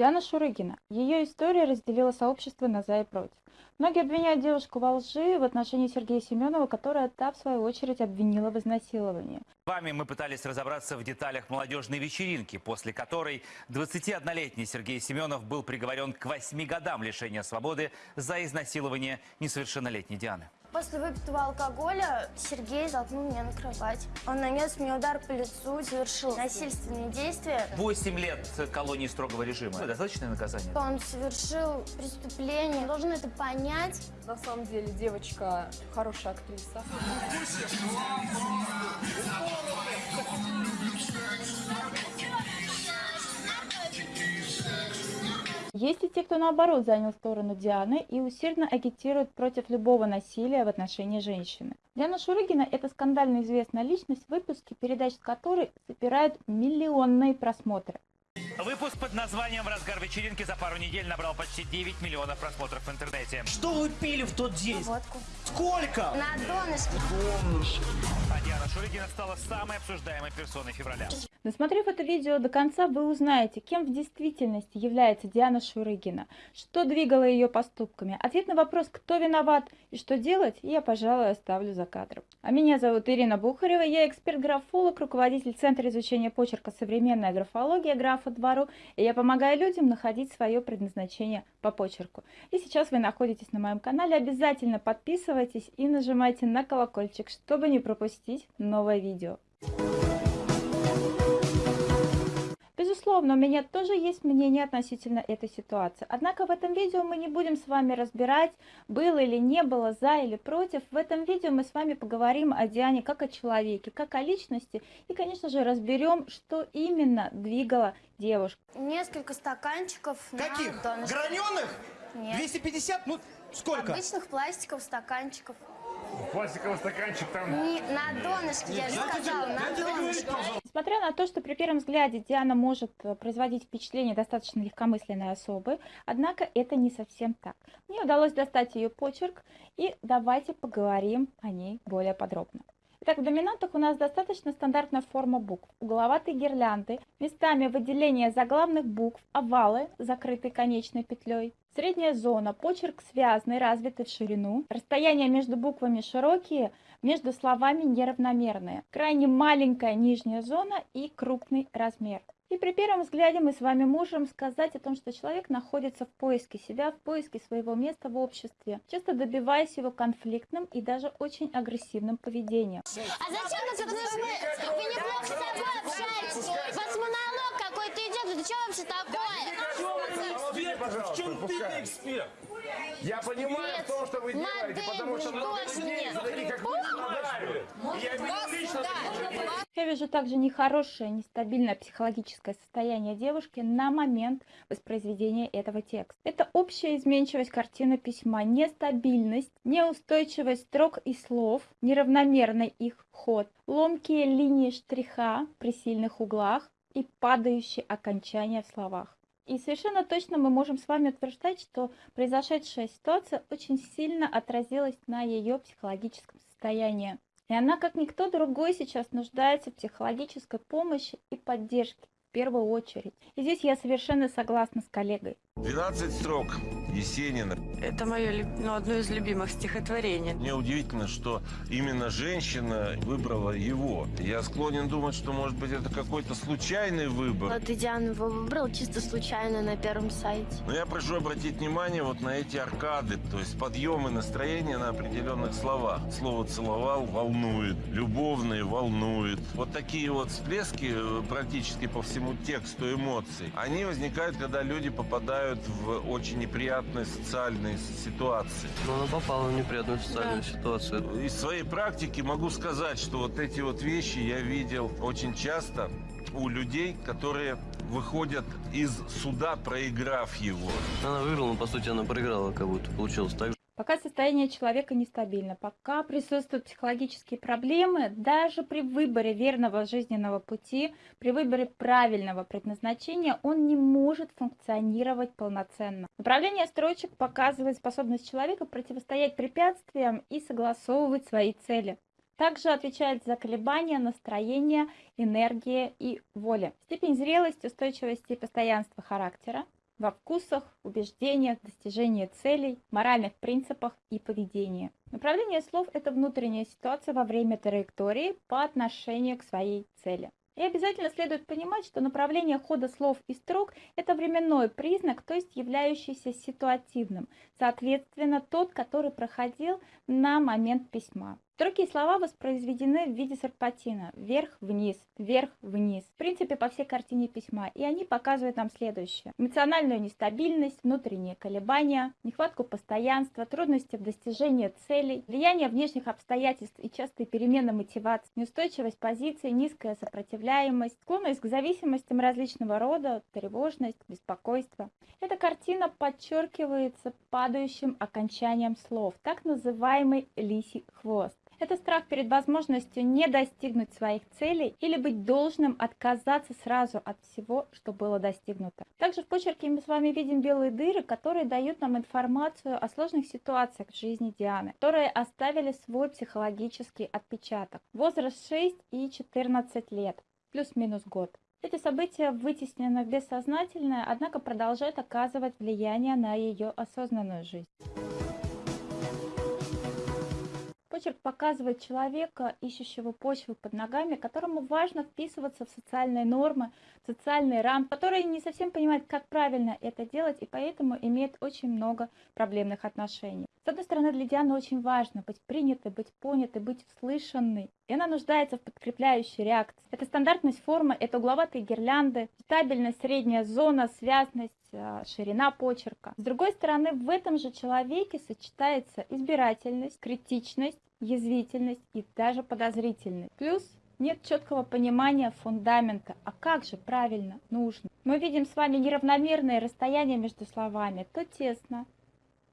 Диана Шурыгина. Ее история разделила сообщество на «за» и «против». Многие обвиняют девушку во лжи в отношении Сергея Семенова, которая та, в свою очередь, обвинила в изнасиловании. С вами мы пытались разобраться в деталях молодежной вечеринки, после которой 21-летний Сергей Семенов был приговорен к 8 годам лишения свободы за изнасилование несовершеннолетней Дианы. После выпитого алкоголя Сергей толкнул меня на кровать. Он нанес мне удар по лицу, совершил насильственные действия. 8 лет колонии строгого режима. Достаточное наказание? Он совершил преступление, должен это понять. На самом деле девочка хорошая актриса. Есть и те, кто наоборот занял сторону Дианы и усердно агитирует против любого насилия в отношении женщины. Диана Шурыгина – это скандально известная личность, выпуски передач с которой собирают миллионные просмотры. Выпуск под названием «В разгар вечеринки» за пару недель набрал почти 9 миллионов просмотров в интернете. Что вы пили в тот день? Водку. Сколько? На донышке. А Диана Шурыгина стала самой обсуждаемой персоной февраля. Досмотрев это видео до конца, вы узнаете, кем в действительности является Диана Шурыгина, что двигало ее поступками. Ответ на вопрос, кто виноват и что делать, я, пожалуй, оставлю за кадром. А меня зовут Ирина Бухарева, я эксперт-графолог, руководитель Центра изучения почерка «Современная графология» графа двору, и я помогаю людям находить свое предназначение по почерку. И сейчас вы находитесь на моем канале, обязательно подписывайтесь и нажимайте на колокольчик, чтобы не пропустить новое видео. Безусловно, у меня тоже есть мнение относительно этой ситуации. Однако в этом видео мы не будем с вами разбирать, было или не было, за или против. В этом видео мы с вами поговорим о Диане как о человеке, как о личности. И, конечно же, разберем, что именно двигало девушку. Несколько стаканчиков Каких? на. Граненых? Нет. 250? Ну, сколько? Обычных пластиковых стаканчиков. Пластиковый стаканчик там. Не, на донышке, я же сказала, на донышке. Несмотря на то, что при первом взгляде Диана может э, производить впечатление достаточно легкомысленной особы, однако это не совсем так. Мне удалось достать ее почерк, и давайте поговорим о ней более подробно. Итак, в доминантах у нас достаточно стандартная форма букв. Угловатые гирлянды, местами выделения заглавных букв, овалы, закрытые конечной петлей. Средняя зона, почерк связанный, развитый в ширину. Расстояния между буквами широкие, между словами неравномерные. Крайне маленькая нижняя зона и крупный размер. И при первом взгляде мы с вами можем сказать о том, что человек находится в поиске себя, в поиске своего места в обществе, часто добиваясь его конфликтным и даже очень агрессивным поведением. А зачем вы нужны? Вы неплохо с собой общаетесь. У вас монолог какой-то идет. Что вообще такое? В чем ты эксперт? Я понимаю то, что вы делаете, потому что тоже людей, нет. Лично. Я вижу также нехорошее, нестабильное психологическое состояние девушки на момент воспроизведения этого текста. Это общая изменчивость картины письма, нестабильность, неустойчивость строк и слов, неравномерный их ход, ломкие линии штриха при сильных углах и падающие окончания в словах. И совершенно точно мы можем с вами утверждать, что произошедшая ситуация очень сильно отразилась на ее психологическом состоянии. И она, как никто другой, сейчас нуждается в психологической помощи и поддержке в первую очередь. И здесь я совершенно согласна с коллегой. 12 строк Есенина. Это мое ну, одно из любимых стихотворений. Мне удивительно, что именно женщина выбрала его. Я склонен думать, что, может быть, это какой-то случайный выбор. Вот и Диана его выбрал чисто случайно на первом сайте. Но я прошу обратить внимание вот на эти аркады, то есть подъемы настроения на определенных словах. Слово «целовал» волнует, «любовный» волнует. Вот такие вот всплески э, практически по всему тексту эмоций, они возникают, когда люди попадают в очень неприятные социальные ситуации. Но она попала в неприятную социальную ситуацию. Из своей практики могу сказать, что вот эти вот вещи я видел очень часто у людей, которые выходят из суда, проиграв его. Она выиграла, но по сути она проиграла, как будто получилось так. Пока состояние человека нестабильно, пока присутствуют психологические проблемы, даже при выборе верного жизненного пути, при выборе правильного предназначения, он не может функционировать полноценно. Направление строчек показывает способность человека противостоять препятствиям и согласовывать свои цели. Также отвечает за колебания настроения, энергии и воли. Степень зрелости, устойчивости и постоянства характера, во вкусах, убеждениях, достижении целей, моральных принципах и поведении. Направление слов – это внутренняя ситуация во время траектории по отношению к своей цели. И обязательно следует понимать, что направление хода слов и строк – это временной признак, то есть являющийся ситуативным, соответственно, тот, который проходил на момент письма. Строки и слова воспроизведены в виде серпатина – вверх-вниз, вверх-вниз, в принципе, по всей картине письма, и они показывают нам следующее. Эмоциональную нестабильность, внутренние колебания, нехватку постоянства, трудности в достижении целей, влияние внешних обстоятельств и частые перемены мотивации, неустойчивость позиции, низкая сопротивляемость, склонность к зависимостям различного рода, тревожность, беспокойство. Эта картина подчеркивается падающим окончанием слов, так называемый лисий хвост. Это страх перед возможностью не достигнуть своих целей или быть должным отказаться сразу от всего, что было достигнуто. Также в почерке мы с вами видим белые дыры, которые дают нам информацию о сложных ситуациях в жизни Дианы, которые оставили свой психологический отпечаток. Возраст 6 и 14 лет, плюс-минус год. Эти события вытеснены в бессознательное, однако продолжают оказывать влияние на ее осознанную жизнь. Почерк показывает человека, ищущего почву под ногами, которому важно вписываться в социальные нормы, в социальные рамки, который не совсем понимает, как правильно это делать, и поэтому имеет очень много проблемных отношений. С одной стороны, для Дианы очень важно быть принятой, быть понятой, быть услышанной. И она нуждается в подкрепляющей реакции. Это стандартность формы, это угловатые гирлянды, стабильность, средняя зона, связность, а, ширина почерка. С другой стороны, в этом же человеке сочетается избирательность, критичность, язвительность и даже подозрительность. Плюс нет четкого понимания фундамента, а как же правильно нужно. Мы видим с вами неравномерное расстояние между словами, то тесно,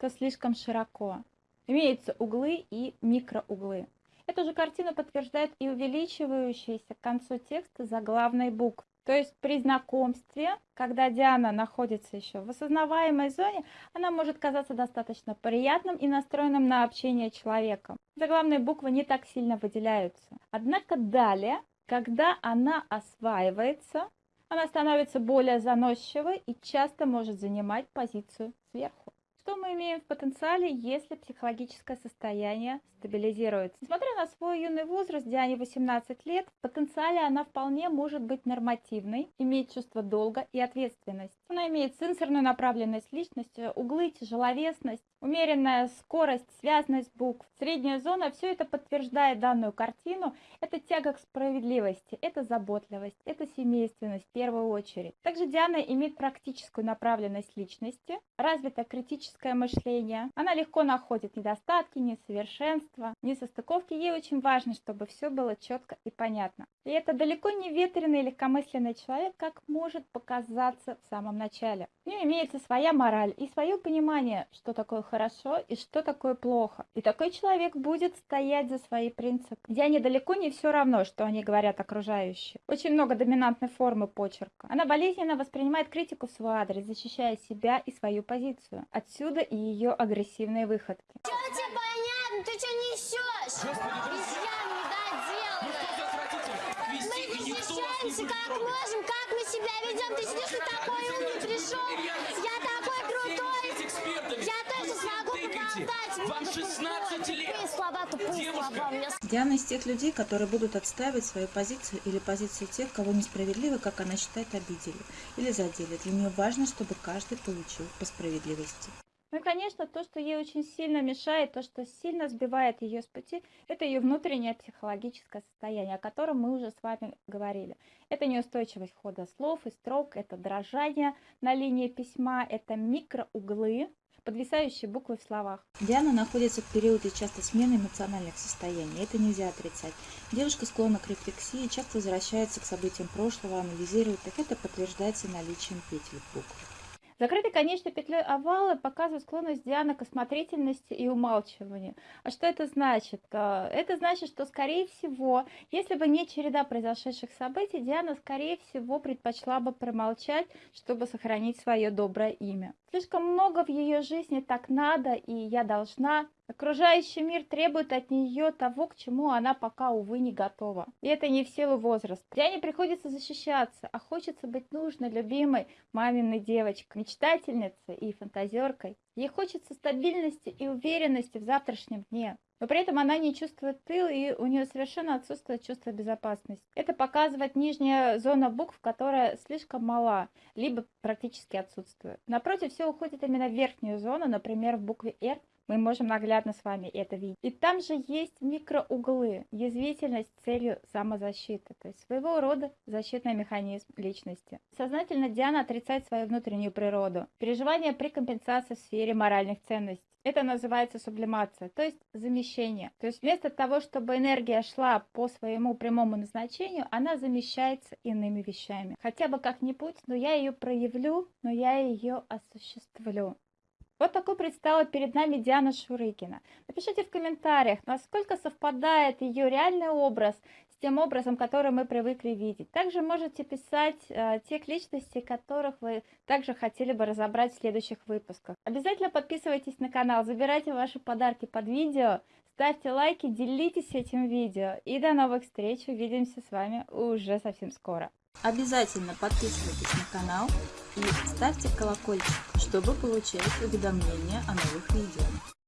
то слишком широко. Имеются углы и микроуглы. Эту же картину подтверждает и увеличивающийся к концу текста заглавной буквы. То есть при знакомстве, когда Диана находится еще в осознаваемой зоне, она может казаться достаточно приятным и настроенным на общение человеком. Заглавные буквы не так сильно выделяются. Однако далее, когда она осваивается, она становится более заносчивой и часто может занимать позицию сверху. Что мы имеем в потенциале, если психологическое состояние стабилизируется? Несмотря на свой юный возраст, Диане 18 лет, в потенциале она вполне может быть нормативной, иметь чувство долга и ответственность. Она имеет сенсорную направленность личности, углы, тяжеловесность, умеренная скорость, связность букв, средняя зона. Все это подтверждает данную картину. Это тяга к справедливости, это заботливость, это семейственность в первую очередь. Также Диана имеет практическую направленность личности, развито критическое мышление. Она легко находит недостатки, несовершенства, несостыковки. Ей очень важно, чтобы все было четко и понятно. И это далеко не ветреный легкомысленный человек, как может показаться в самом начале. У нее имеется своя мораль и свое понимание, что такое хорошо и что такое плохо. И такой человек будет стоять за свои принципы. Диане далеко не все равно, что они говорят окружающие. Очень много доминантной формы почерка. Она болезненно воспринимает критику в свой адрес, защищая себя и свою позицию. Отсюда и ее агрессивные выходки. Что тебе понятно? Ты что несешь? Изъян недоделанный. Мы защищаемся как можем, как мы себя ведем. Ты сидишь, ты такой умный пришел. Я такой крутой. Я тоже смогу поболтать. Вам 16 лет. Слова, тупые Диана из тех людей, которые будут отстаивать свою позицию или позицию тех, кого несправедливо, как она считает, обидели или задели. Для нее важно, чтобы каждый получил по справедливости. Ну и, конечно, то, что ей очень сильно мешает, то, что сильно сбивает ее с пути, это ее внутреннее психологическое состояние, о котором мы уже с вами говорили. Это неустойчивость хода слов и строк, это дрожание на линии письма, это микроуглы, подвисающие буквы в словах. Диана находится в периоде часто смены эмоциональных состояний. Это нельзя отрицать. Девушка склонна к рефлексии, часто возвращается к событиям прошлого, анализирует их. Это подтверждается наличием петель букв. Закрытой конечной петлей овала показывает склонность Дианы к осмотрительности и умалчиванию. А что это значит? А, Это значит, что, скорее всего, если бы не череда произошедших событий, Диана, скорее всего, предпочла бы промолчать, чтобы сохранить свое доброе имя. Слишком много в ее жизни так надо, и я должна, Окружающий мир требует от нее того, к чему она пока, увы, не готова. И это не в силу возраста. Диане приходится защищаться, а хочется быть нужной, любимой маминой девочкой, мечтательницей и фантазеркой. Ей хочется стабильности и уверенности в завтрашнем дне. Но при этом она не чувствует тыл, и у нее совершенно отсутствует чувство безопасности. Это показывает нижняя зона букв, которая слишком мала, либо практически отсутствует. Напротив, все уходит именно в верхнюю зону, например, в букве «Р» мы можем наглядно с вами это видеть. И там же есть микроуглы, язвительность с целью самозащиты, то есть своего рода защитный механизм личности. Сознательно Диана отрицает свою внутреннюю природу, переживания при компенсации в сфере моральных ценностей. Это называется сублимация, то есть замещение. То есть вместо того, чтобы энергия шла по своему прямому назначению, она замещается иными вещами. Хотя бы как-нибудь, но я ее проявлю, но я ее осуществлю. Вот такой предстала перед нами Диана Шурыкина. Напишите в комментариях, насколько совпадает ее реальный образ с тем образом, который мы привыкли видеть. Также можете писать э, тех личностей, которых вы также хотели бы разобрать в следующих выпусках. Обязательно подписывайтесь на канал, забирайте ваши подарки под видео, ставьте лайки, делитесь этим видео. И до новых встреч, увидимся с вами уже совсем скоро. Обязательно подписывайтесь на канал и ставьте колокольчик, чтобы получать уведомления о новых видео.